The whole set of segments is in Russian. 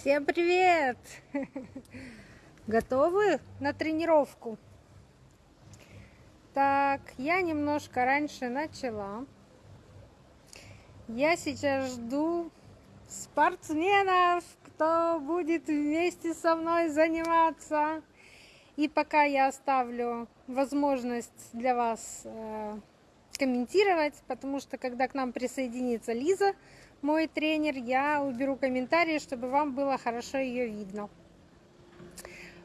Всем привет! Готовы на тренировку? Так, я немножко раньше начала. Я сейчас жду спортсменов, кто будет вместе со мной заниматься. И пока я оставлю возможность для вас э, комментировать, потому что когда к нам присоединится Лиза, мой тренер, я уберу комментарии, чтобы вам было хорошо ее видно.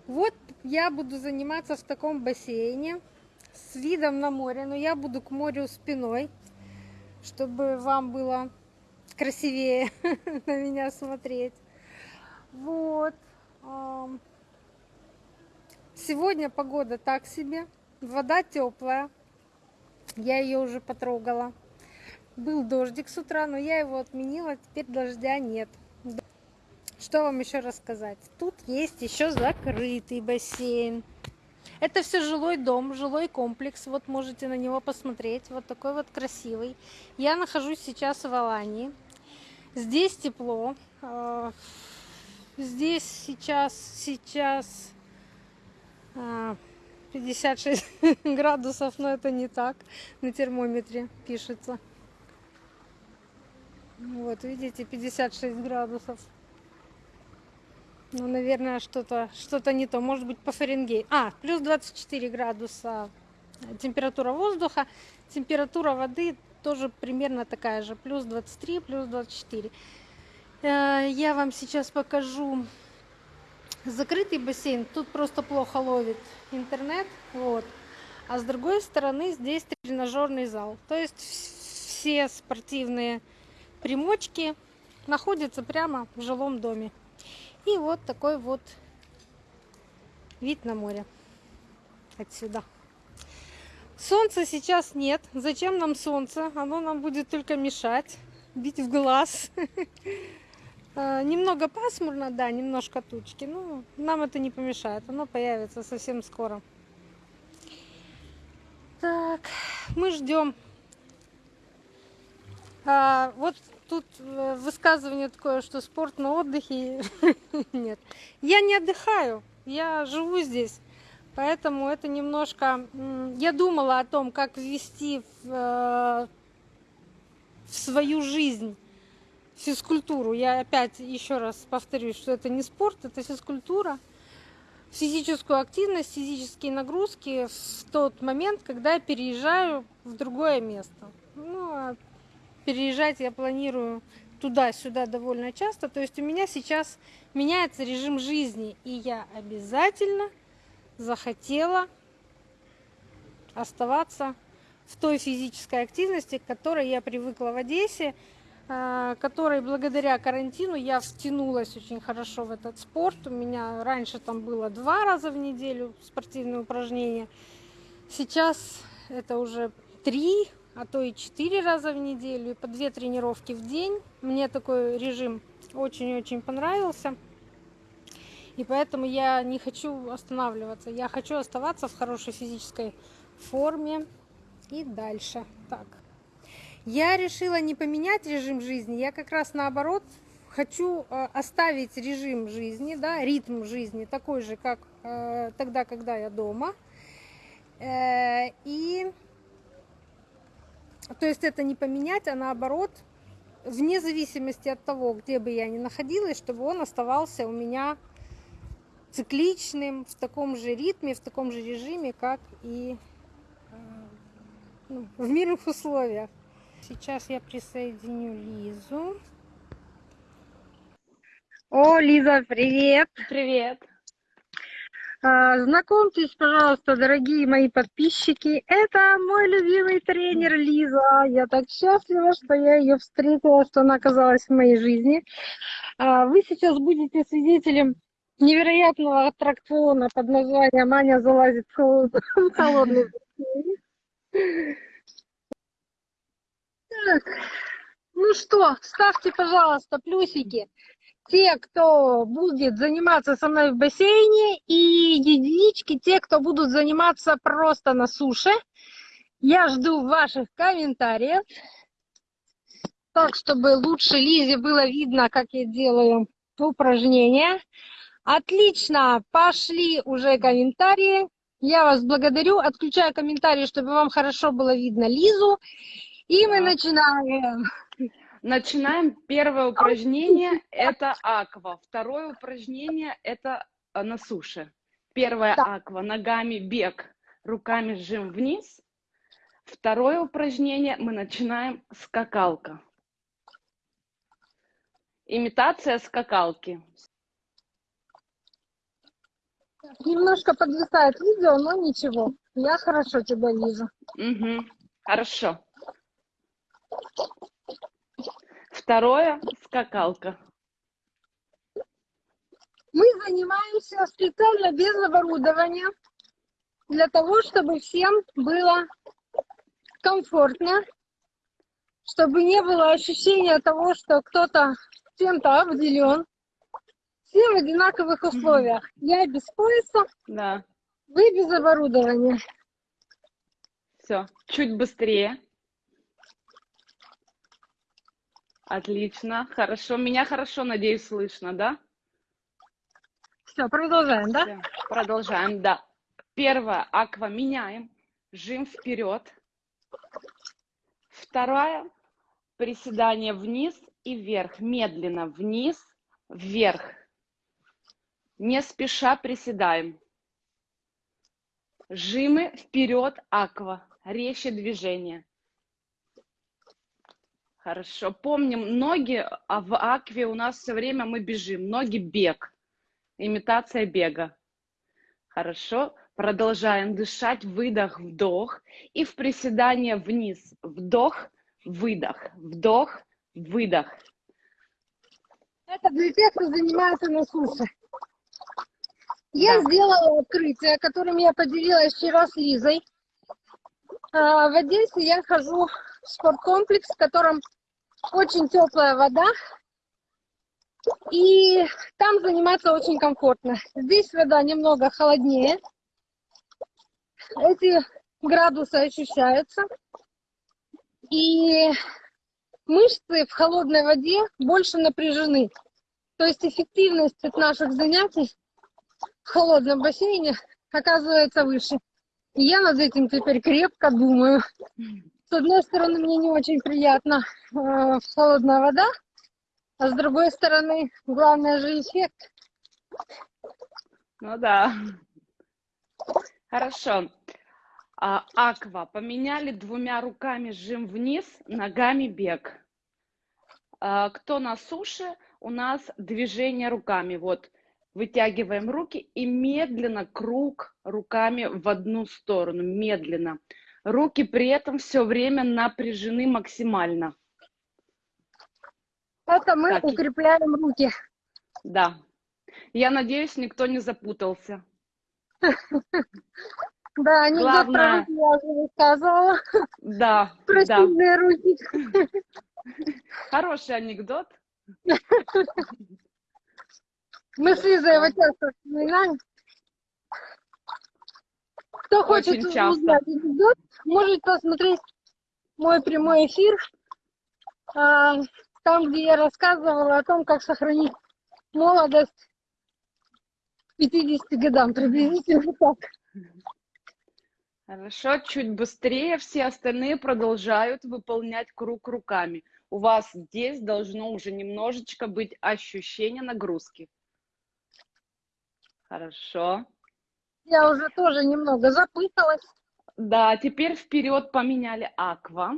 Вот я буду заниматься в таком бассейне с видом на море, но я буду к морю спиной, чтобы вам было красивее на меня смотреть. Вот. Сегодня погода так себе, вода теплая, я ее уже потрогала. Был дождик с утра, но я его отменила, теперь дождя нет. Что вам еще рассказать? Тут есть еще закрытый бассейн. Это все жилой дом, жилой комплекс. Вот можете на него посмотреть. Вот такой вот красивый. Я нахожусь сейчас в Алании. Здесь тепло. А, здесь сейчас, сейчас 56 а, градусов, но это не так. На термометре пишется. Вот, видите, 56 градусов. Ну, наверное, что-то что, -то, не то. Может быть, по Фаренгейту. А, плюс 24 градуса температура воздуха. Температура воды тоже примерно такая же. Плюс 23, плюс 24. Э, я вам сейчас покажу закрытый бассейн. Тут просто плохо ловит интернет. Вот. А с другой стороны здесь тренажерный зал. То есть все спортивные примочки находятся прямо в жилом доме. И вот такой вот вид на море отсюда. Солнца сейчас нет. Зачем нам солнце? Оно нам будет только мешать, бить в глаз. А, немного пасмурно, да, немножко тучки. Но нам это не помешает. Оно появится совсем скоро. Так, мы ждем. А, вот тут э, высказывание такое, что спорт на отдыхе. Нет. Я не отдыхаю, я живу здесь. Поэтому это немножко... Я думала о том, как ввести в, э, в свою жизнь физкультуру. Я опять еще раз повторюсь, что это не спорт, это физкультура. Физическую активность, физические нагрузки в тот момент, когда я переезжаю в другое место. Ну, а переезжать я планирую туда-сюда довольно часто. То есть у меня сейчас меняется режим жизни, и я обязательно захотела оставаться в той физической активности, к которой я привыкла в Одессе, а, которой благодаря карантину я втянулась очень хорошо в этот спорт. У меня раньше там было два раза в неделю спортивные упражнения. Сейчас это уже три а то и 4 раза в неделю, и по 2 тренировки в день. Мне такой режим очень-очень понравился. И поэтому я не хочу останавливаться. Я хочу оставаться в хорошей физической форме и дальше. Так. Я решила не поменять режим жизни. Я как раз наоборот хочу э, оставить режим жизни, да, ритм жизни такой же, как э, тогда, когда я дома. Э, и то есть это не поменять, а наоборот, вне зависимости от того, где бы я ни находилась, чтобы он оставался у меня цикличным, в таком же ритме, в таком же режиме, как и э, ну, в мирных условиях. Сейчас я присоединю Лизу. О, Лиза, привет! Привет! А, знакомьтесь, пожалуйста, дорогие мои подписчики. Это мой любимый тренер Лиза. Я так счастлива, что я ее встретила, что она оказалась в моей жизни. А, вы сейчас будете свидетелем невероятного аттракциона под названием «Аня залазит в холодный Так, ну что, ставьте, пожалуйста, плюсики те, кто будет заниматься со мной в бассейне, и единички, те, кто будут заниматься просто на суше. Я жду ваших комментариев. Так, чтобы лучше Лизе было видно, как я делаю упражнения. Отлично, пошли уже комментарии. Я вас благодарю. Отключаю комментарии, чтобы вам хорошо было видно Лизу. И мы начинаем. Начинаем. Первое упражнение – это аква. Второе упражнение – это э, на суше. Первое Да. аква, ногами бег, руками сжим вниз. Второе упражнение мы начинаем скакалка. Имитация скакалки. Немножко подвисает видео, но ничего. Я хорошо тебя вижу. Мгм. Хорошо. Второе скакалка. Мы занимаемся специально без оборудования, для того, чтобы всем было комфортно, чтобы не было ощущения того, что кто-то чем-то обделен. Все в одинаковых условиях. Я без пояса, Да. вы без оборудования. Все. Чуть быстрее. Отлично. Хорошо. Меня хорошо, надеюсь, слышно, да? Все, продолжаем, да? Всё, Продолжаем, да. Первое, аква меняем, жим вперед. Вторая, приседание вниз и вверх, медленно вниз, вверх. Не спеша приседаем. Жимы вперед, аква, резче движение. Хорошо. Помним, ноги а в акве у нас все время мы бежим. Ноги бег. Имитация бега. Хорошо. Продолжаем дышать. Выдох, вдох. И в приседание вниз. Вдох, выдох. Вдох, выдох. Это для тех, кто занимается на суше. Я Да. сделала открытие, которым я поделилась вчера с Лизой. А, В Одессе я хожу спорткомплекс, в котором очень теплая вода. И там заниматься очень комфортно. Здесь вода немного холоднее. Эти градусы ощущаются. И мышцы в холодной воде больше напряжены. То есть эффективность от наших занятий в холодном бассейне оказывается выше. И я над этим теперь крепко думаю. С одной стороны, мне не очень приятно э, холодная вода, а с другой стороны, главное же эффект. Ну да. Хорошо. А, аква. Поменяли двумя руками жим вниз, ногами бег. А, кто на суше, у нас движение руками. Вот вытягиваем руки и медленно круг руками в одну сторону. Медленно. Руки при этом все время напряжены максимально. Это мы Так. укрепляем руки. Да. Я надеюсь, никто не запутался. Да, анекдот Главное- про руки я уже рассказывала. Да, Про да. сильные руки. Хороший анекдот. Мы с Лизой его часто вспоминаем. Кто хочет Очень часто. узнать анекдот, может посмотреть мой прямой эфир, а, там, где я рассказывала о том, как сохранить молодость к 50 годам, приблизительно так. Хорошо, чуть быстрее все остальные продолжают выполнять круг руками. У вас здесь должно уже немножечко быть ощущение нагрузки. Хорошо. Я уже тоже немного запуталась. Да, теперь вперед поменяли аква.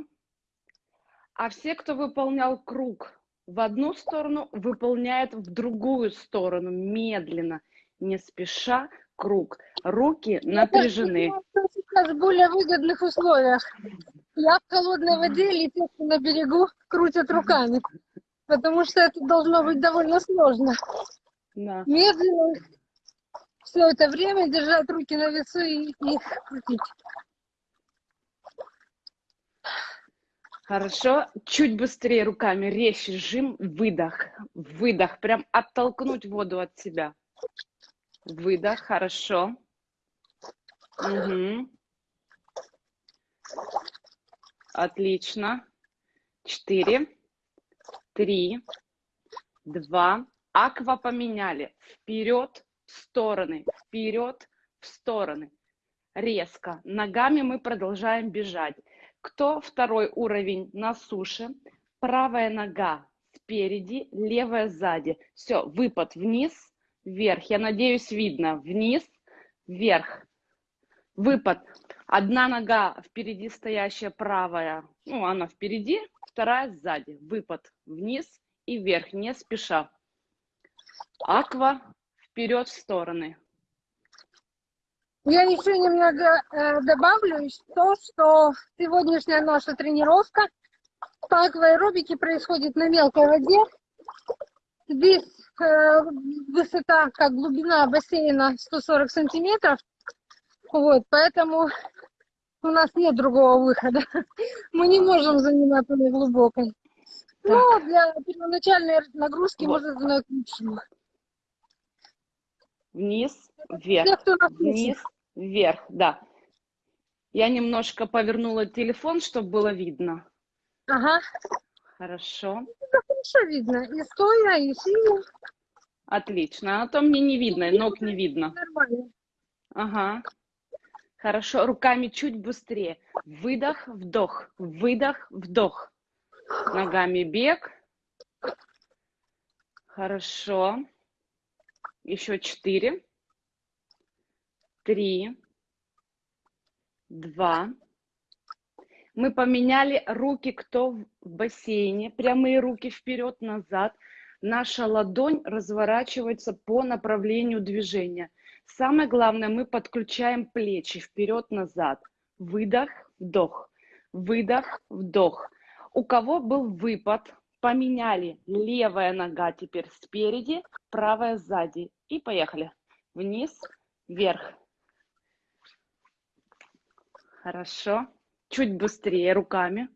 А все, кто выполнял круг в одну сторону, выполняет в другую сторону, медленно, не спеша, круг. Руки напряжены. Что сейчас в более выгодных условиях. Я в холодной воде, летят на берегу, крутят руками. Потому что это должно быть довольно сложно. Да. Медленно все это время держать руки на весу и их крутить. Хорошо. Чуть быстрее руками, резче сжим, выдох, выдох. Прям оттолкнуть воду от себя. Выдох, хорошо. Мгм. Отлично. Четыре, три, два, Аква поменяли. Вперед, в стороны, вперед, в стороны. Резко. Ногами мы продолжаем бежать. Кто второй уровень на суше? Правая нога спереди, левая сзади. Все, выпад вниз, вверх. Я надеюсь, видно. Вниз, вверх. Выпад. Одна нога впереди стоящая правая, ну, она впереди, вторая сзади. Выпад вниз и вверх, не спеша. Аква вперед в стороны. Я еще немного э, добавлю то, что сегодняшняя наша тренировка по акваэробике происходит на мелкой воде. Здесь э, высота, как глубина бассейна 140 сантиметров. Вот, поэтому у нас нет другого выхода. Мы не можем заниматься на глубокой. Но для первоначальной нагрузки Вот. и к лучшему. Вниз, вверх, вниз, вверх, да. Я немножко повернула телефон, чтобы было видно. Ага, Хорошо, хорошо видно. И стоя, и сидя. отлично. А то мне не видно, ног не видно. Нормально. Ага. Хорошо, руками чуть быстрее. Выдох, вдох, выдох, вдох. Ногами бег. Хорошо. Еще четыре. Три. Два. Мы поменяли руки, кто в бассейне. Прямые руки вперед-назад. Наша ладонь разворачивается по направлению движения. Самое главное, мы подключаем плечи вперед-назад. Выдох, вдох. Выдох, вдох. У кого был выпад, поменяли. Левая нога теперь спереди, правая сзади. И поехали. Вниз, вверх. Хорошо. Чуть быстрее руками.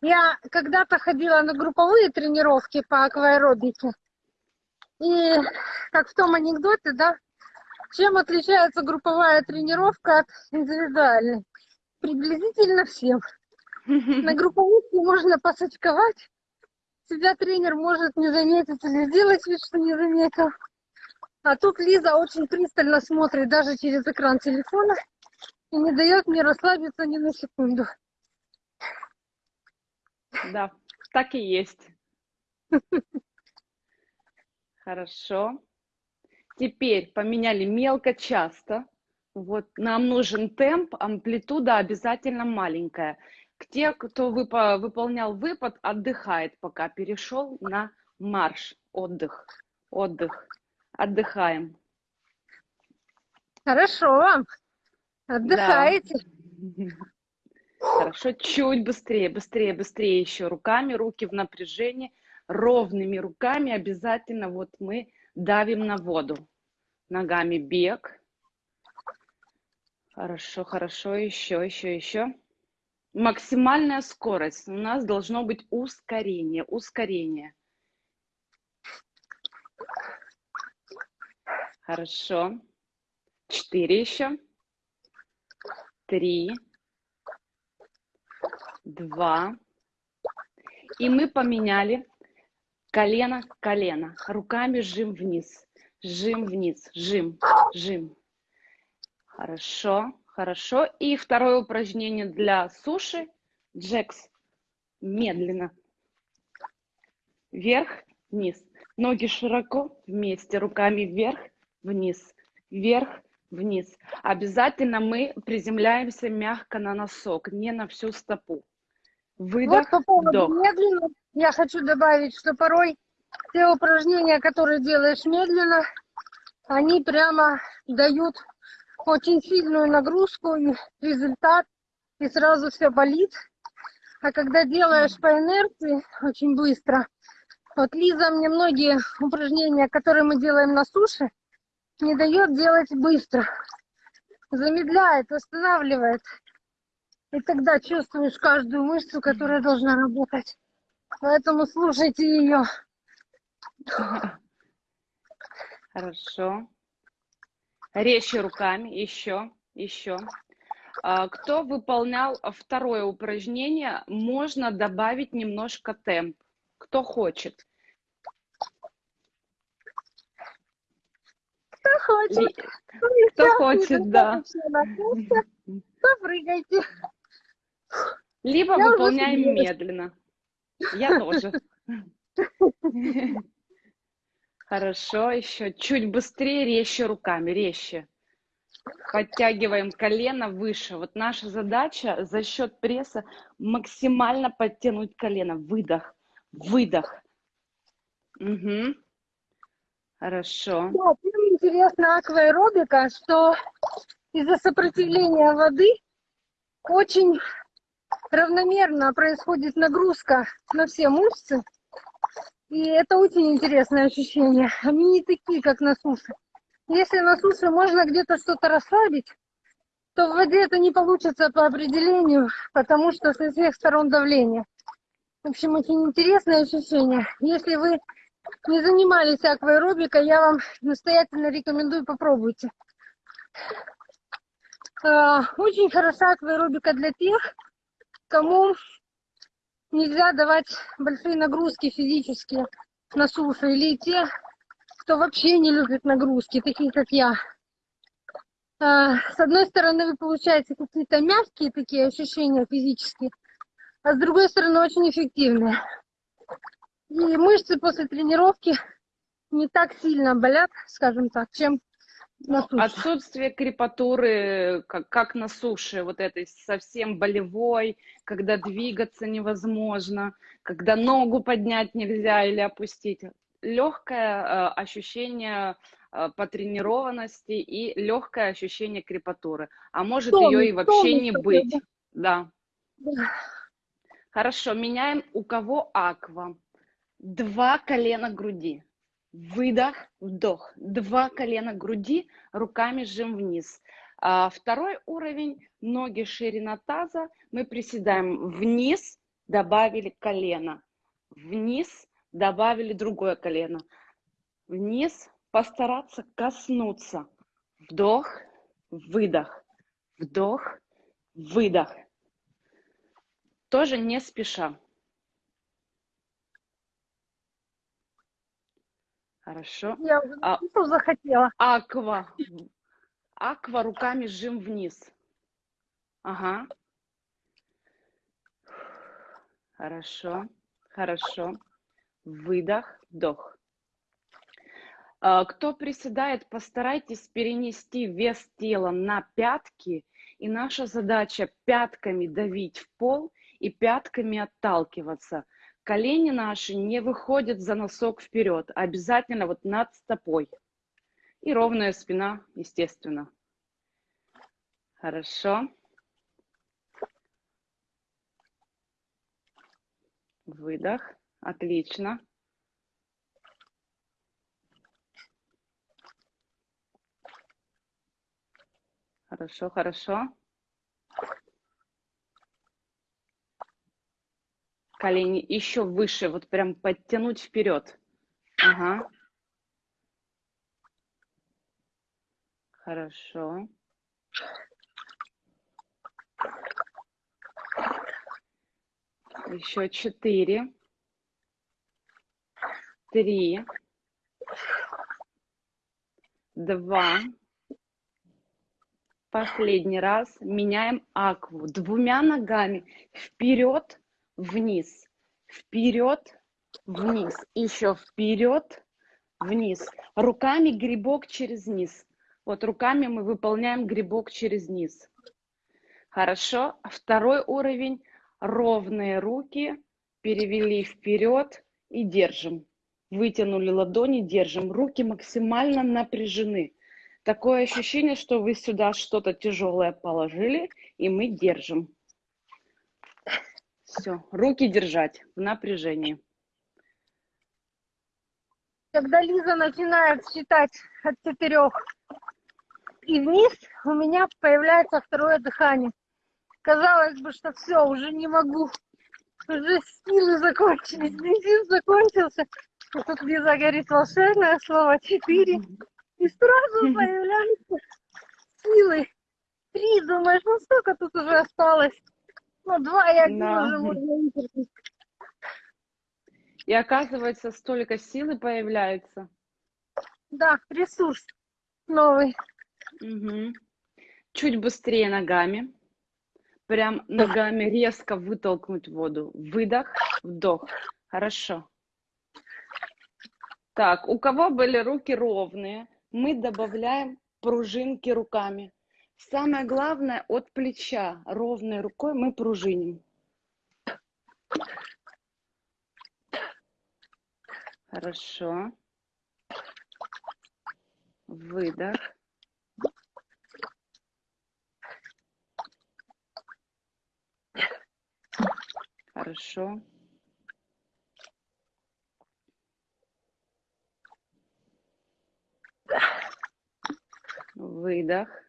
Я когда-то ходила на групповые тренировки по акваэробике. И как в том анекдоте, да, чем отличается групповая тренировка от индивидуальной? Приблизительно всем. На групповухе можно посочковать, тебя тренер может не заметить или сделать вид, что не заметил. А тут Лиза очень пристально смотрит даже через экран телефона и не дает мне расслабиться ни на секунду. Да, так и есть. Хорошо. Теперь поменяли мелко часто. Вот нам нужен темп, амплитуда обязательно маленькая. Те, кто выпа- выполнял выпад, отдыхает пока. Перешел на марш, отдых, отдых. Отдыхаем. Хорошо. Отдыхаете. Хорошо, чуть быстрее, быстрее, быстрее еще руками, руки в напряжении, ровными руками обязательно вот мы давим на воду. Ногами бег. Хорошо, хорошо, еще, еще, еще. Максимальная скорость. У нас должно быть ускорение, ускорение. Хорошо. Четыре еще. Три. Два. И мы поменяли колено, колено. Руками жим вниз. Жим вниз. Жим, жим. Хорошо, хорошо. И второе упражнение для суши. Джекс. Медленно. Вверх, вниз. Ноги широко вместе. Руками вверх, вниз. Вверх, вниз. Обязательно мы приземляемся мягко на носок, не на всю стопу. Выдох, Вот по поводу вдох. медленно, я хочу добавить, что порой те упражнения, которые делаешь медленно, они прямо дают очень сильную нагрузку и результат, и сразу все болит. А когда делаешь по инерции очень быстро, вот Лиза мне многие упражнения, которые мы делаем на суше, не дает делать быстро. Замедляет, останавливает. И тогда чувствуешь каждую мышцу, которая должна работать. Поэтому слушайте ее. Хорошо. Резче руками, еще, еще. А, Кто выполнял второе упражнение, можно добавить немножко темп. Кто хочет? Кто хочет? Ли- Кто хочет, да. Прыгайте. Либо Я выполняем медленно. Я тоже. Хорошо, еще чуть быстрее, резче руками, резче. Подтягиваем колено выше. Вот наша задача за счет пресса максимально подтянуть колено. Выдох, выдох. Мгм. Хорошо. Да, интересно акваэробика, что из-за сопротивления воды очень равномерно происходит нагрузка на все мышцы. И это очень интересное ощущение. Они не такие, как на суше. Если на суше можно где-то что-то расслабить, то в воде это не получится по определению, потому что со всех сторон давление. В общем, очень интересное ощущение. Если вы не занимались акваэробикой, я вам настоятельно рекомендую, попробуйте. А, Очень хороша акваэробика для тех, кому нельзя давать большие нагрузки физические на суше, или те, кто вообще не любит нагрузки, такие как я. А, С одной стороны, вы получаете какие-то мягкие такие ощущения физические, а с другой стороны, очень эффективные. И мышцы после тренировки не так сильно болят, скажем так, чем на суше. Отсутствие крепатуры, как, как на суше, вот этой совсем болевой, когда двигаться невозможно, когда ногу поднять нельзя или опустить. Легкое э, ощущение э, потренированности и легкое ощущение крепатуры. А может Тонус, ее и вообще тонус не быть. да. Да. Хорошо, меняем у кого аква. Два колена груди. Выдох, вдох. Два колена груди, руками жим вниз. А, второй уровень, ноги ширина таза. Мы приседаем вниз, добавили колено. Вниз, добавили другое колено. Вниз, постараться коснуться. Вдох, выдох. Вдох, выдох. Тоже не спеша. Хорошо. Я уже А- захотела. Аква. Аква руками жим вниз. Ага. Хорошо. Хорошо. Выдох, вдох. А, Кто приседает, постарайтесь перенести вес тела на пятки. И наша задача пятками давить в пол и пятками отталкиваться. Колени наши не выходят за носок вперед, а обязательно вот над стопой. И ровная спина, естественно. Хорошо. Выдох. Отлично. Хорошо, хорошо. Колени еще выше, вот прям подтянуть вперед. Ага. Хорошо. Еще четыре. Три. Два. Последний раз. Меняем акву. Двумя ногами. Вперед, вниз. Вперед, вниз. Еще вперед, вниз. Руками грибок через низ. Вот руками мы выполняем грибок через низ. Хорошо. Второй уровень. Ровные руки. Перевели вперед и держим. Вытянули ладони, держим. Руки максимально напряжены. Такое ощущение, что вы сюда что-то тяжелое положили, и мы держим. Все, руки держать в напряжении. Когда Лиза начинает считать от четырех и вниз, у меня появляется второе дыхание. Казалось бы, что все, уже не могу. Уже силы закончились, бензин закончился. И тут Лиза говорит волшебное слово четыре. И сразу появляются силы. три, думаешь, ну сколько тут уже осталось? Ну, два и один Да. уже можно. И оказывается, столько силы появляется. Да, ресурс новый. Мгм. Чуть быстрее ногами. Прям ногами резко вытолкнуть воду. Выдох, вдох. Хорошо. Так, у кого были руки ровные, мы добавляем пружинки руками. Самое главное, от плеча ровной рукой мы пружиним. Хорошо. Выдох. Хорошо. Выдох.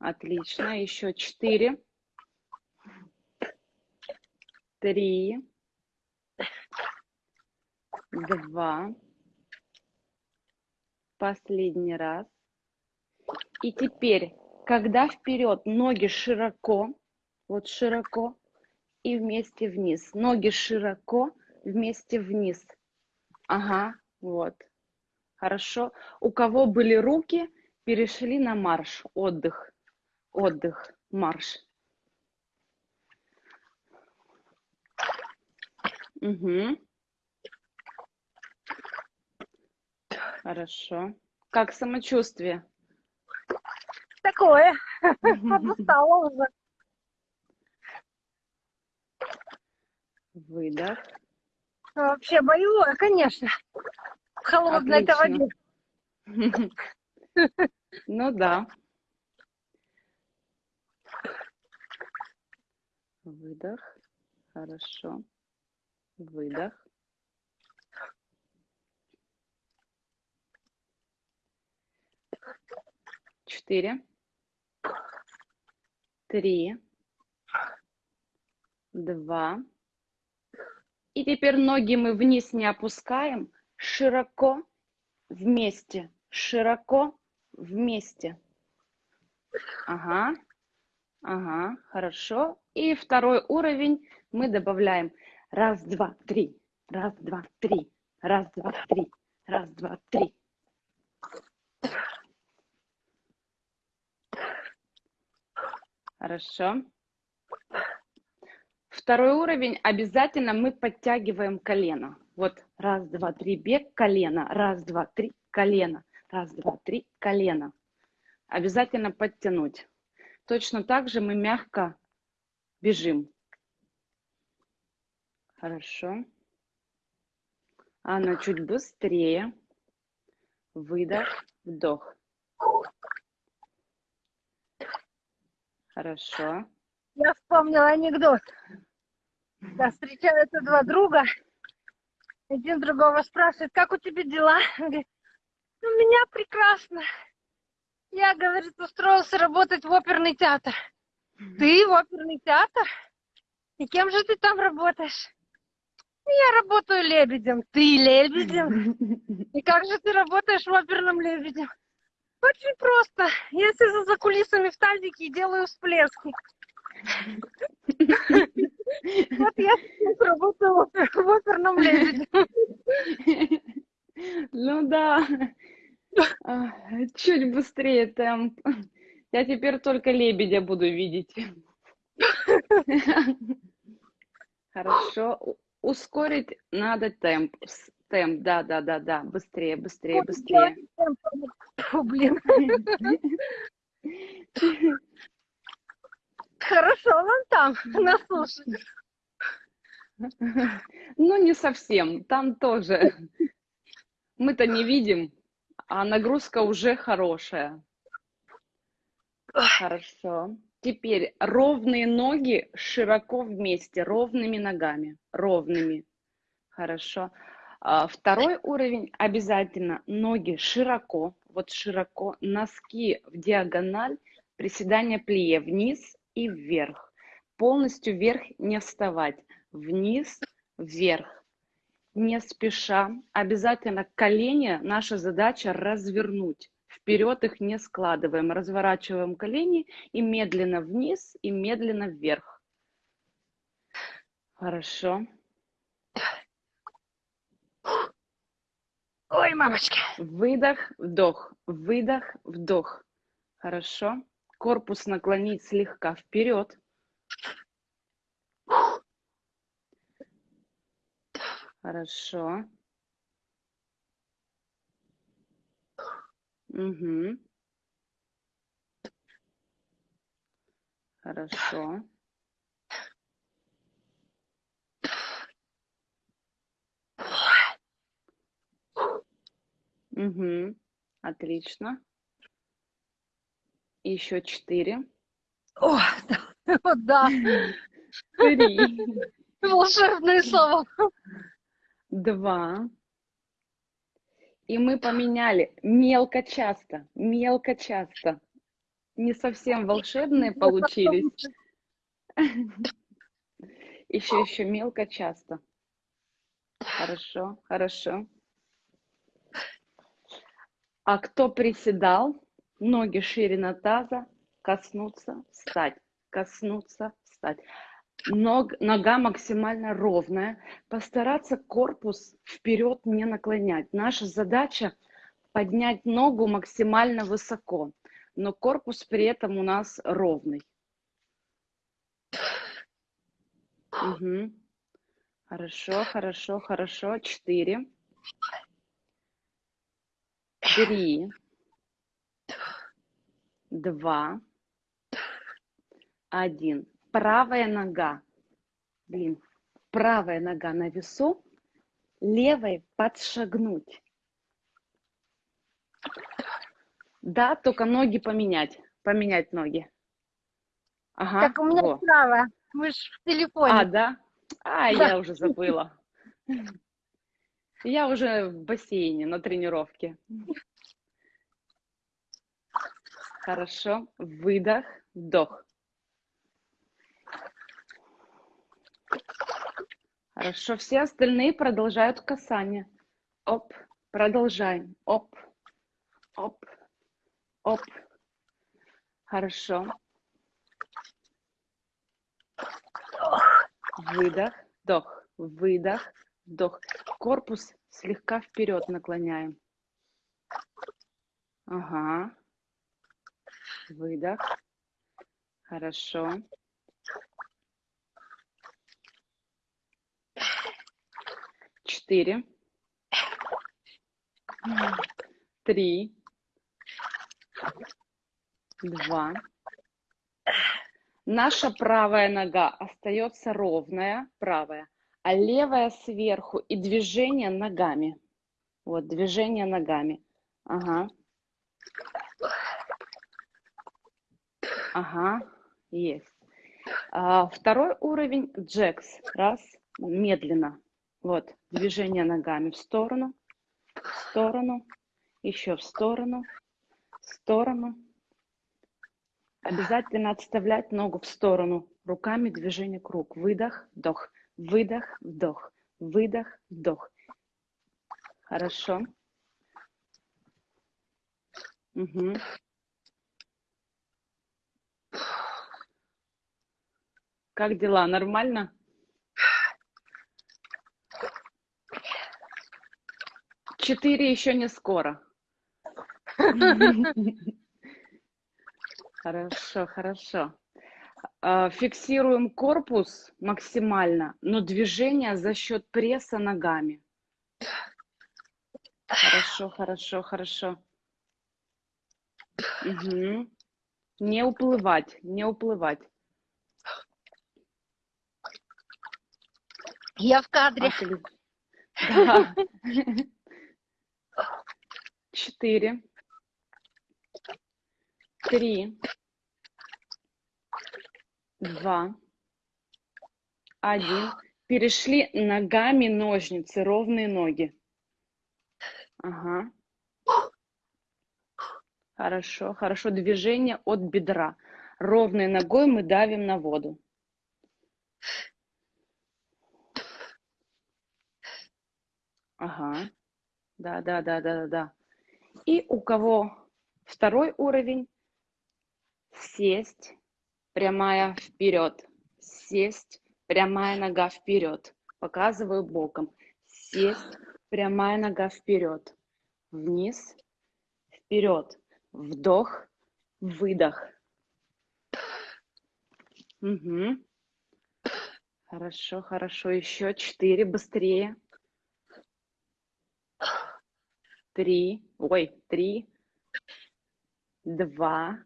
Отлично. Еще четыре. Три. Два. Последний раз. И теперь, когда вперед, ноги широко, вот широко, и вместе вниз. Ноги широко, вместе вниз. Ага, вот. Хорошо. У кого были руки, перешли на марш. Отдых. Отдых. Марш. Угу. Хорошо. Как самочувствие? Такое. Подустала уже. Выдох. Вообще боевое, конечно. В холодной это Отлично. воде. Ну да. Выдох. Хорошо. Выдох. Четыре. Три. Два. И теперь ноги мы вниз не опускаем. Широко вместе. Широко вместе. Ага. Ага, хорошо. И второй уровень мы добавляем. Раз, два, три. Раз, два, три. Раз, два, три. Раз, два, три. Хорошо. Второй уровень обязательно мы подтягиваем колено. Вот раз, два, три, бег, колено. Раз, два, три, колено. Раз, два, три, колено. Обязательно подтянуть. Точно так же мы мягко бежим. Хорошо. Анна, чуть быстрее. Выдох, вдох. Хорошо. Я вспомнила анекдот. Да, встречаются два друга. Один другого спрашивает, как у тебя дела? Он говорит, у меня прекрасно. Я, говорит, устроился работать в оперный театр. Ты в оперный театр? И кем же ты там работаешь? Я работаю лебедем. Ты лебедем? И как же ты работаешь в оперном лебеде? Очень просто. Я сижу за кулисами в тазике и делаю всплески. Вот я в опер- в оперном лебеде. Ну да. А, Чуть быстрее темп. Я теперь только лебедя буду видеть. Хорошо. Ускорить надо темп. Темп, да, да, да, да. Быстрее, быстрее, быстрее. Блин. Хорошо вам там, на суше. Ну, не совсем. Там тоже. Мы-то не видим, а нагрузка уже хорошая. Хорошо. Теперь ровные ноги широко вместе, ровными ногами, ровными. Хорошо. А, Второй уровень обязательно ноги широко, вот широко, носки в диагональ, приседание плие вниз и вверх. Полностью вверх не вставать, вниз, вверх. Не спеша, обязательно колени, наша задача развернуть Вперед их не складываем. Разворачиваем колени и медленно вниз, и медленно вверх. Хорошо. Ой, мамочки. Выдох, вдох, выдох, вдох. Хорошо. Корпус наклонить слегка вперед. Хорошо. Угу. Хорошо. Угу. Отлично. Еще четыре. О, вот да, Три. волшебные слова. Два. И мы поменяли мелко часто, мелко часто. Не совсем волшебные получились. Еще, еще мелко часто. Хорошо, хорошо. А кто приседал, ноги ширина таза, коснуться, встать, коснуться, встать. Ног, нога максимально ровная. Постараться корпус вперед не наклонять. Наша задача поднять ногу максимально высоко, но корпус при этом у нас ровный. Мгм. Хорошо, хорошо, хорошо. Четыре. Три. Два. Один. Правая нога. Блин. Правая нога на весу. Левой подшагнуть. Да, только ноги поменять. Поменять ноги. Ага. Так у меня во. справа. Мы ж в телефоне. А, да? А, Да. я уже забыла. Я уже в бассейне на тренировке. Хорошо. Выдох, вдох. Хорошо. Все остальные продолжают касание. Оп. Продолжаем. Оп. Оп. Оп. Хорошо. Выдох, вдох, выдох, вдох. Корпус слегка вперед наклоняем. Ага. Выдох. Хорошо. Четыре. Три. Два. Наша правая нога остается ровная, правая, а левая сверху и движение ногами. Вот, движение ногами. Ага. Ага, есть. А, второй уровень джекс. Раз, медленно. Вот, движение ногами в сторону, в сторону, еще в сторону, в сторону. Обязательно отставлять ногу в сторону. Руками движение круг. Выдох, вдох, выдох, вдох, выдох, вдох. Хорошо. Мгм. Как дела? Нормально? Четыре еще не скоро. Хорошо, хорошо. А, Фиксируем корпус максимально, но движение за счет пресса ногами. Хорошо, хорошо, хорошо. Мгм. Не уплывать, не уплывать. Я в кадре. Отли- Да. Четыре. Три. Два. Один. Перешли ногами ножницы, ровные ноги. Ага. Хорошо, хорошо. Движение от бедра. Ровной ногой мы давим на воду. Ага. Да, да, да, да, да, да. И у кого Второй уровень – сесть, прямая вперед, сесть, прямая нога вперед. Показываю боком. Сесть, прямая нога вперед, вниз, вперед. Вдох, выдох. Угу. Хорошо, хорошо. Еще четыре, быстрее. Три, ой, три, два,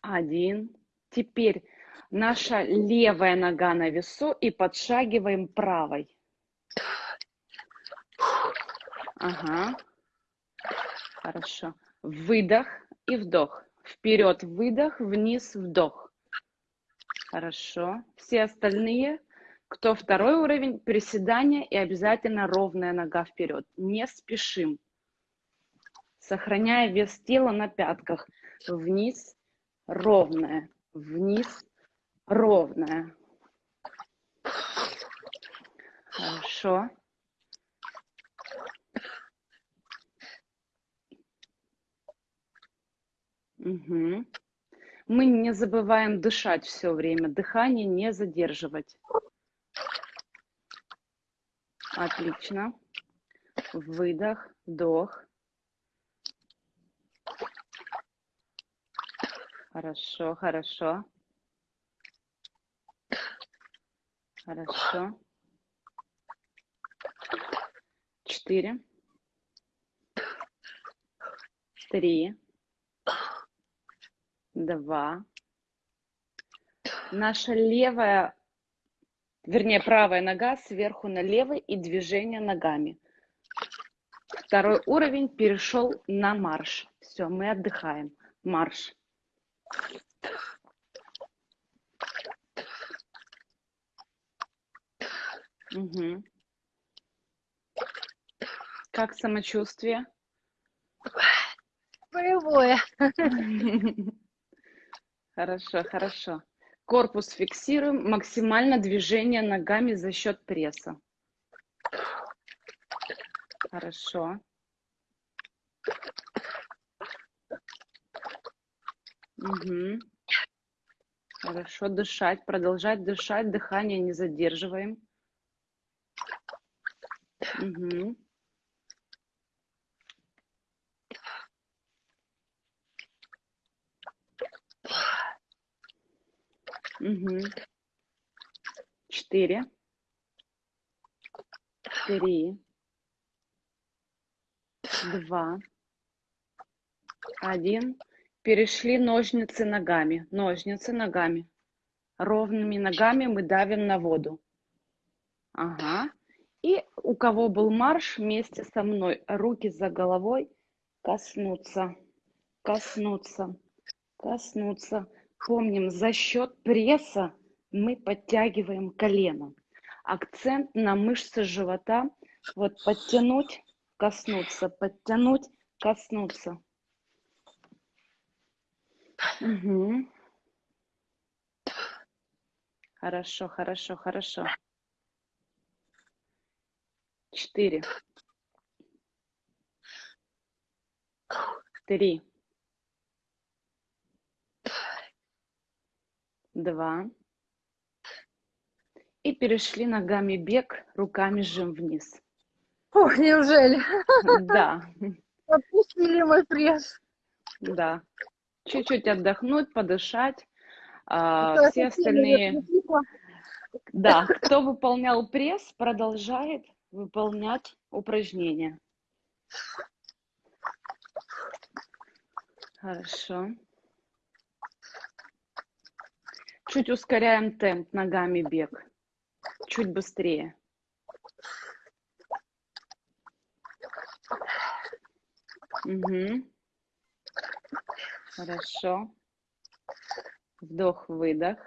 один. Теперь наша левая нога на весу и подшагиваем правой. Ага. Хорошо. Выдох и вдох. Вперед выдох, вниз вдох. Хорошо. Все остальные, кто второй уровень, приседания и обязательно ровная нога вперед. Не спешим. Сохраняя вес тела на пятках. Вниз, ровная. Вниз, ровная. Хорошо. Угу. Мы не забываем дышать все время, дыхание не задерживать. Отлично. Выдох, вдох. Хорошо, хорошо. Хорошо. Четыре. Три два. Наша левая, вернее, правая нога сверху на левый и движение ногами. Второй уровень перешел на марш. Все, мы отдыхаем. Марш. Угу. Как самочувствие? Боевое. Хорошо, хорошо. Корпус фиксируем, максимально движение ногами за счет пресса. Хорошо. Угу. Хорошо, дышать, продолжать дышать, дыхание не задерживаем. Угу. Угу. Четыре. Три. Два. Один. Перешли ножницы ногами. Ножницы ногами. Ровными ногами мы давим на воду. Ага. И у кого был марш, вместе со мной руки за головой коснуться, коснуться, коснуться. Помним, за счет пресса мы подтягиваем колено. Акцент на мышцы живота. Вот подтянуть, коснуться, подтянуть, коснуться. Угу. Хорошо, хорошо, хорошо. Четыре. Три. Два. И перешли ногами бег, руками жим вниз. Ох, неужели? Да, Отпустили мой пресс. да. Чуть-чуть отдохнуть, подышать. А, все остальные, да, кто выполнял пресс, продолжает выполнять упражнения. Хорошо. Чуть ускоряем темп ногами бег. Чуть быстрее. Угу. Хорошо. Вдох-выдох.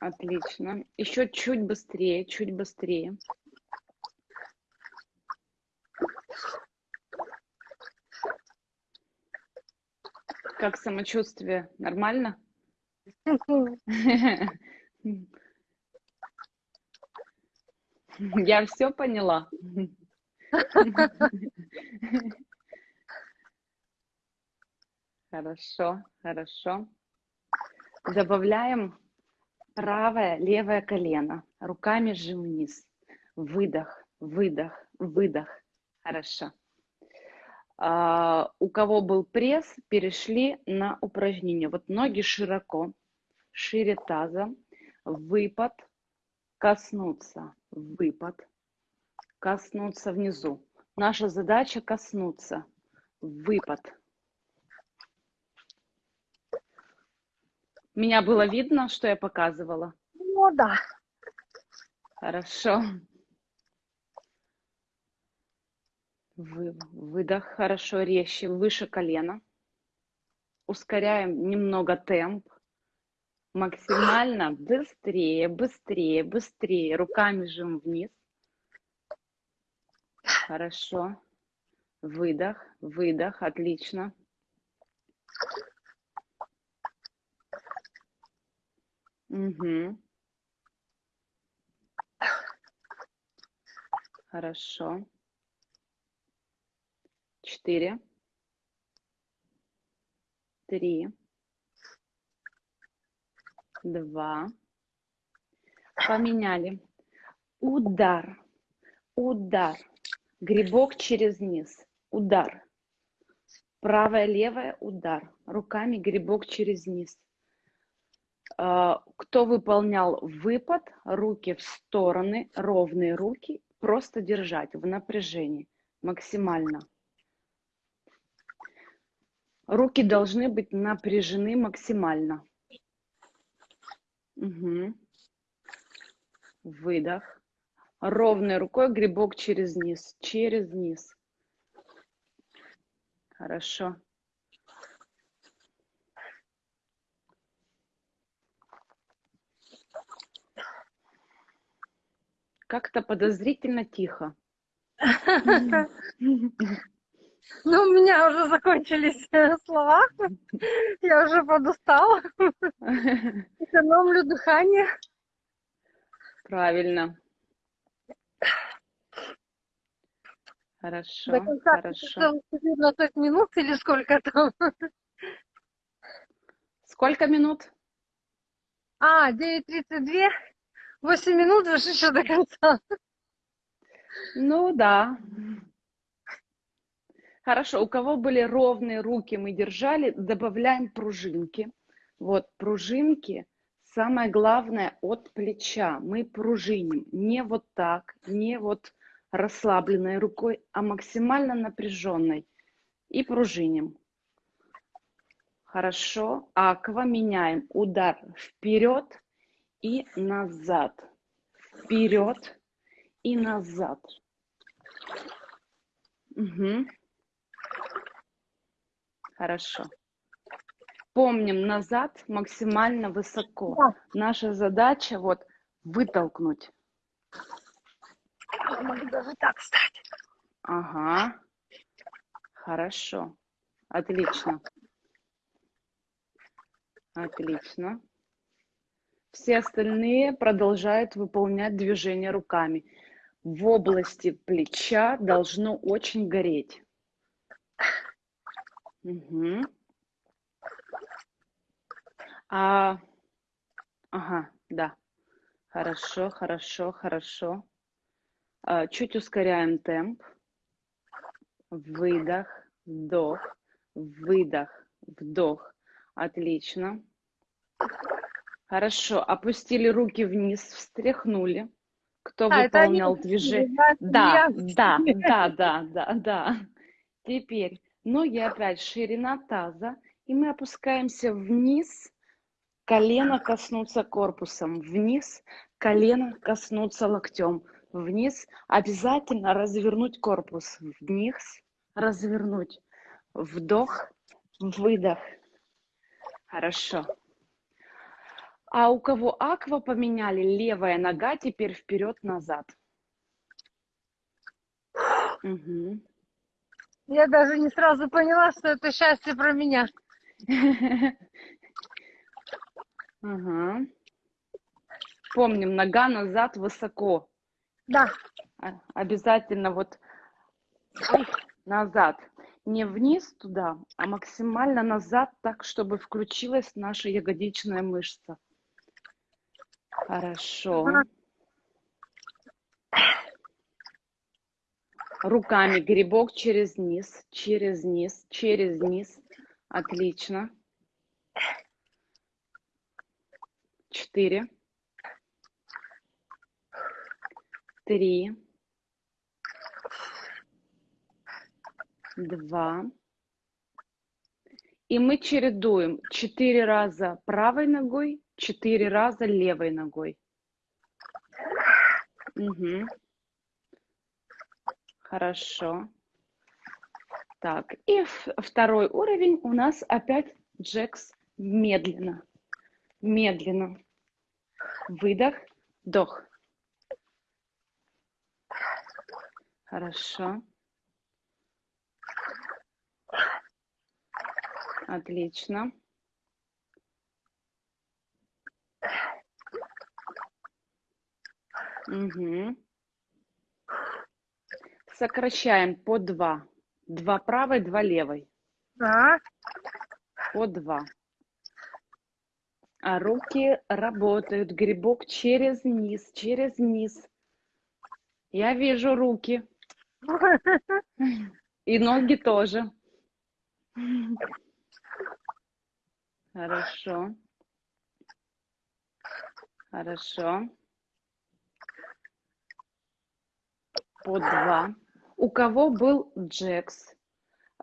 Отлично. Еще чуть быстрее, чуть быстрее. Как самочувствие? Нормально? Я все поняла. Хорошо, хорошо. Добавляем правое, левое колено. Руками жим вниз. Выдох, выдох, выдох. Хорошо. А, у кого был пресс, перешли на упражнение. Вот ноги широко, шире таза, выпад, коснуться, выпад, коснуться внизу. Наша задача коснуться, выпад. Меня было видно, что я показывала? Ну да. Хорошо. Вы, выдох хорошо, резче, выше колена. Ускоряем немного темп. Максимально быстрее, быстрее, быстрее. Руками жим вниз. Хорошо. Выдох, выдох, отлично. Угу. Хорошо. Четыре. Три. Два. Поменяли. Удар. Удар. Грибок через низ. Удар. Правая, левая, удар. Руками грибок через низ. А, кто выполнял выпад, руки в стороны, ровные руки, просто держать в напряжении максимально. Руки должны быть напряжены максимально. Угу. Выдох. Ровной рукой грибок через низ, через низ. Хорошо. Как-то подозрительно тихо. Ну, у меня уже закончились э, слова. Я уже подустала. Экономлю дыхание. Правильно. Хорошо, До конца хорошо. 14 минут или сколько там? Сколько минут? А, 9.32. 8 минут уж еще до конца. Ну да. Хорошо, у кого были ровные руки, мы держали, добавляем пружинки. Вот, пружинки, самое главное, от плеча. Мы пружиним, не вот так, не вот расслабленной рукой, а максимально напряженной. И пружиним. Хорошо, аква меняем. Удар вперед и назад. Вперед и назад. Угу. Хорошо. Помним назад максимально высоко. Да. Наша задача вот вытолкнуть. Я могу даже так встать. Ага. Хорошо. Отлично. Отлично. Все остальные продолжают выполнять движения руками. В области плеча должно очень гореть. Угу. А, ага, да. Хорошо, хорошо, хорошо. А, чуть ускоряем темп. Выдох, вдох, выдох, вдох. Отлично. Хорошо. Опустили руки вниз, встряхнули. Кто А, выполнял движение? Да, да, да, да, да, да. Теперь ноги опять ширина таза, и мы опускаемся вниз, колено коснуться корпусом, вниз, колено коснуться локтем, вниз, обязательно развернуть корпус, вниз, развернуть, вдох, выдох. Хорошо. А у кого аква поменяли, левая нога теперь вперед-назад. Мгм. Я даже не сразу поняла, что это счастье про меня. Ага. Помним, нога назад высоко. Да, А- Обязательно вот назад. Не вниз туда, а максимально назад, так, чтобы включилась наша ягодичная мышца. Хорошо. Ага. Руками грибок через низ, через низ, через низ. Отлично. Четыре. Три. Два. И мы чередуем четыре раза правой ногой, четыре раза левой ногой. Мгм. Хорошо. Так, и второй уровень у нас опять джекс медленно. Медленно. Выдох, вдох. Хорошо. Отлично. Мгм. Сокращаем по два. Два правой, два левой. да. По два. А руки работают. Грибок через низ, через низ. Я вижу руки. И ноги тоже. Хорошо. Хорошо. По два. У кого был джекс,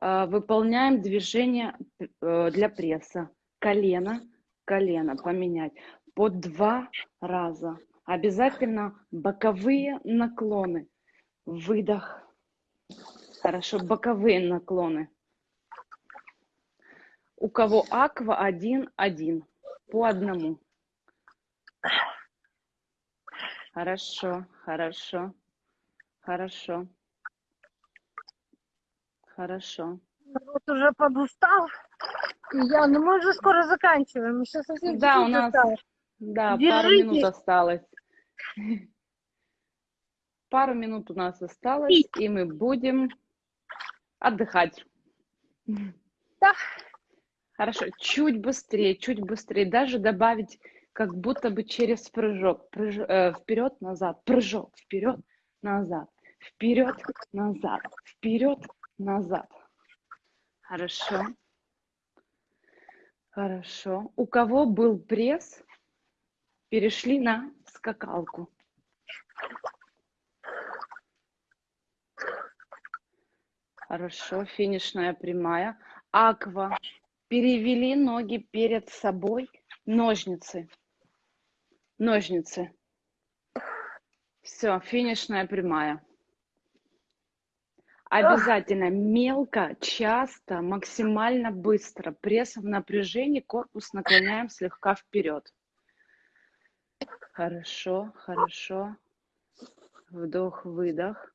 э, выполняем движение э, для пресса. Колено, колено поменять. По два раза. Обязательно боковые наклоны. Выдох. Хорошо, боковые наклоны. У кого аква один, один. По одному. Хорошо, хорошо, хорошо. Хорошо. Вот уже подустал. Я, ну мы уже скоро заканчиваем. Еще совсем Да, у нас, осталось. да, пару минут осталось. Пару минут у нас осталось, и мы будем отдыхать. Да. Хорошо, чуть быстрее, чуть быстрее. Даже добавить как будто бы через прыжок. Прыж... э, вперед, назад, прыжок, вперед, назад, вперед, назад, вперед, назад. Хорошо. Хорошо. У кого был пресс, перешли на скакалку. Хорошо, финишная прямая. Аква. Перевели ноги перед собой. Ножницы. Ножницы. Все, финишная прямая. Обязательно мелко, часто, максимально быстро. Пресс в напряжении, корпус наклоняем слегка вперед. Хорошо, хорошо. Вдох, выдох.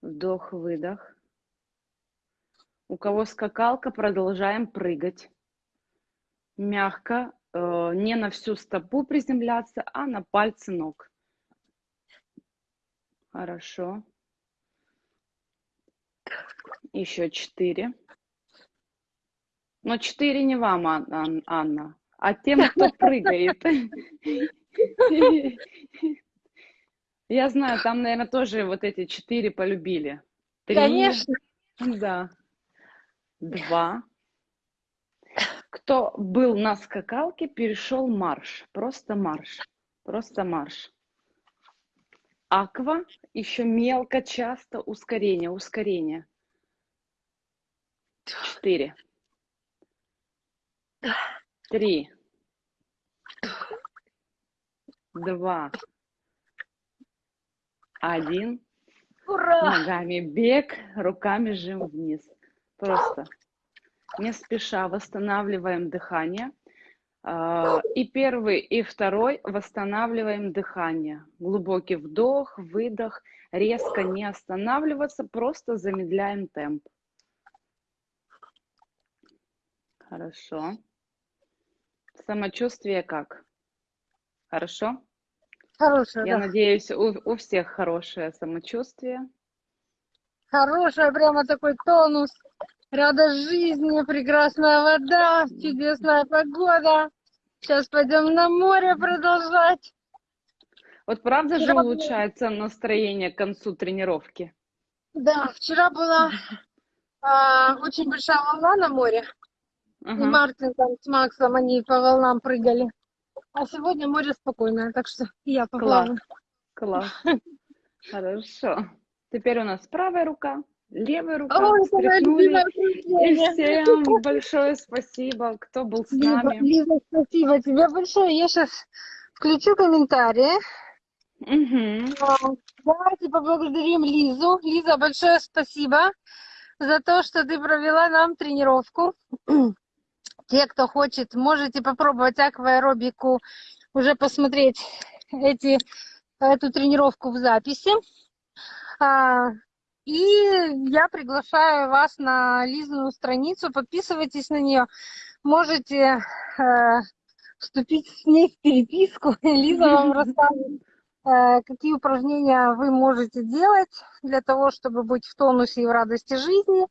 Вдох, выдох. У кого скакалка, продолжаем прыгать. Мягко, э, не на всю стопу приземляться, а на пальцы ног. Хорошо. Еще четыре. Но четыре не вам, Ан- Ан- Анна, а тем, кто прыгает. Я знаю, там, наверное, тоже вот эти четыре полюбили. Три. Конечно. Да. Два. Кто был на скакалке, перешел марш. Просто марш. Просто марш. Аква, еще мелко, часто, ускорение, ускорение. Четыре. Три. Два. Один. Ура! Ногами бег, руками жим вниз. Просто не спеша восстанавливаем дыхание. А, И первый, и второй восстанавливаем дыхание. Глубокий вдох, выдох. Резко не останавливаться, просто замедляем темп. Хорошо. Самочувствие как? Хорошо? Хорошая, Я да. надеюсь, у, у всех хорошее самочувствие. Хорошая, прямо такой тонус. Радость жизни, прекрасная вода, чудесная погода. Сейчас пойдем на море продолжать. Вот правда же Вчера было- улучшается настроение к концу тренировки? Да, вчера была а, очень большая волна на море. И Ага. Мартин там с Максом, они по волнам прыгали. А сегодня море спокойное, так что и я поплаваю. Класс. Хорошо. Теперь у нас правая рука, левая рука. Ой, И всем большое спасибо, кто был с Лиза, нами. Лиза, спасибо тебе большое. Я сейчас включу комментарии. А, Давайте поблагодарим Лизу. Лиза, большое спасибо за то, что ты провела нам тренировку. Те, кто хочет, можете попробовать акваэробику, уже посмотреть эти, эту тренировку в записи. А, И я приглашаю вас на Лизину страницу, подписывайтесь на нее. Можете э, вступить с ней в переписку. Лиза вам расскажет, э, какие упражнения вы можете делать для того, чтобы быть в тонусе и в радости жизни.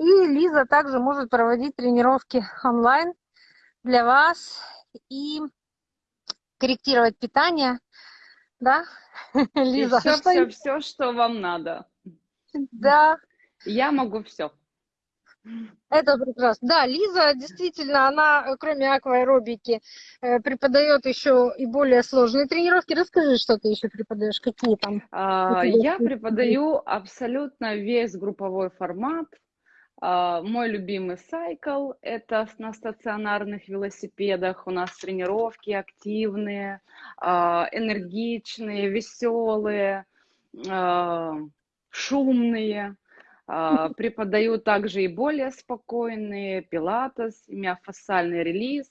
И Лиза также может проводить тренировки онлайн для вас и корректировать питание. Да, Лиза? все, что все, все, что вам надо. Да, Я могу все. это прекрасно. Да, Лиза действительно, она, кроме акваэробики, э, преподает еще и более сложные тренировки. Расскажи, что ты еще преподаешь, какие там? А, Я преподаю абсолютно весь групповой формат. А, Мой любимый сайкл – это на стационарных велосипедах. У нас тренировки активные, а, энергичные, веселые, а, шумные. Преподаю также и более спокойные, пилатес, миофасциальный релиз.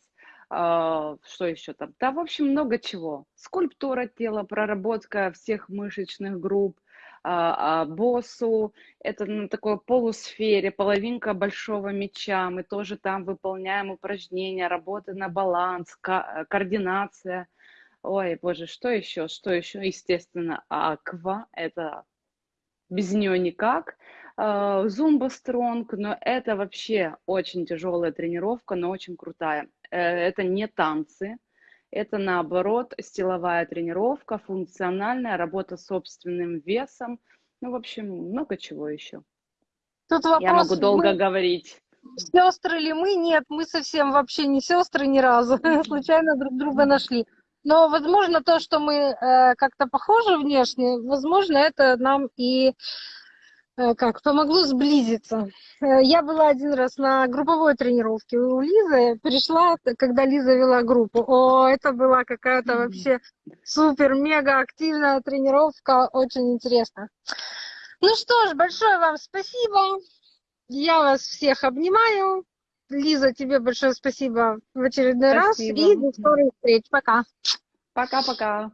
Что еще там? Да, в общем, много чего. Скульптура тела, проработка всех мышечных групп, а, а, боссу, это на такой полусфере, половинка большого мяча. Мы тоже там выполняем упражнения, работа на баланс, ка- координация. Ой, боже, что еще? Что еще? Естественно, аква, это без нее никак. А, Зумба стронг, но это вообще очень тяжелая тренировка, но очень крутая. Э, Это не танцы, это наоборот силовая тренировка, функциональная, работа с собственным весом. Ну, в общем, много чего еще. Тут Я вопрос, могу долго мы говорить. сестры ли мы? Нет, мы совсем вообще не сестры ни разу. Случайно друг друга нашли. Но, возможно, то, что мы э, как-то похожи внешне, возможно, это нам и как помогло сблизиться. Э, Я была один раз на групповой тренировке у Лизы, пришла, когда Лиза вела группу. О, это была какая-то вообще супер-мега активная тренировка, очень интересно. Ну что ж, большое вам спасибо. Я вас всех обнимаю. Лиза, тебе большое спасибо в очередной раз. И Спасибо. до скорых встреч. Пока. Пока-пока.